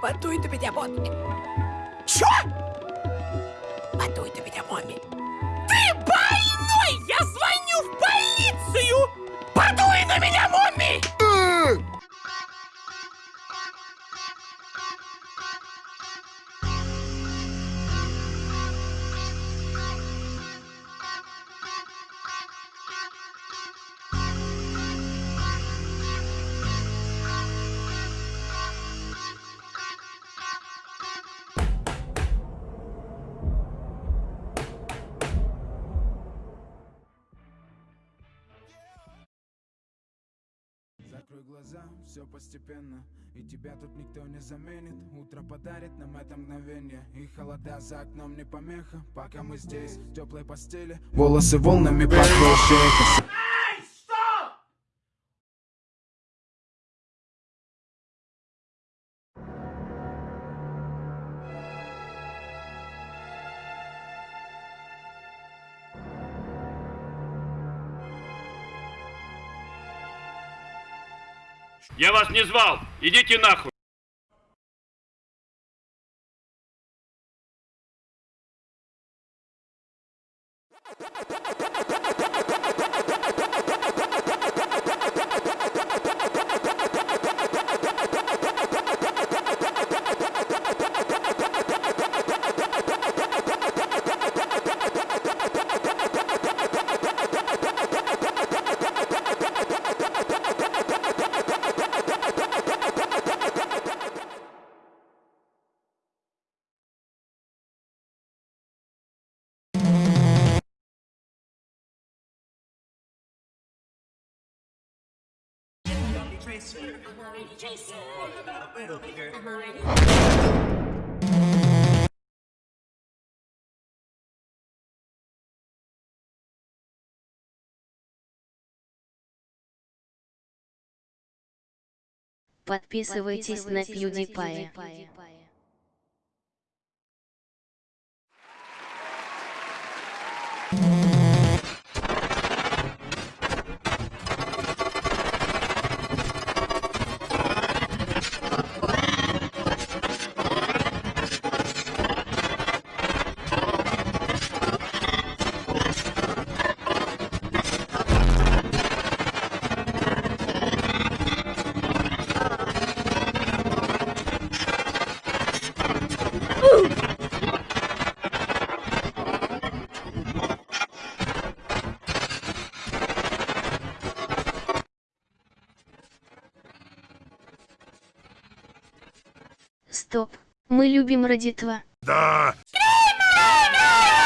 Меня, Момми. Чё? Меня, Момми. Ты больной! Я звоню в полицию! Подуй на Закрой глаза, все постепенно. И тебя тут никто не заменит. Утро подарит нам это мгновение. И холода за окном не помеха. Пока мы здесь, в теплой постели. Волосы волнами по Я вас не звал! Идите нахуй! Подписывайтесь на PewDiePie. Стоп. Мы любим родитва. Да! Скример!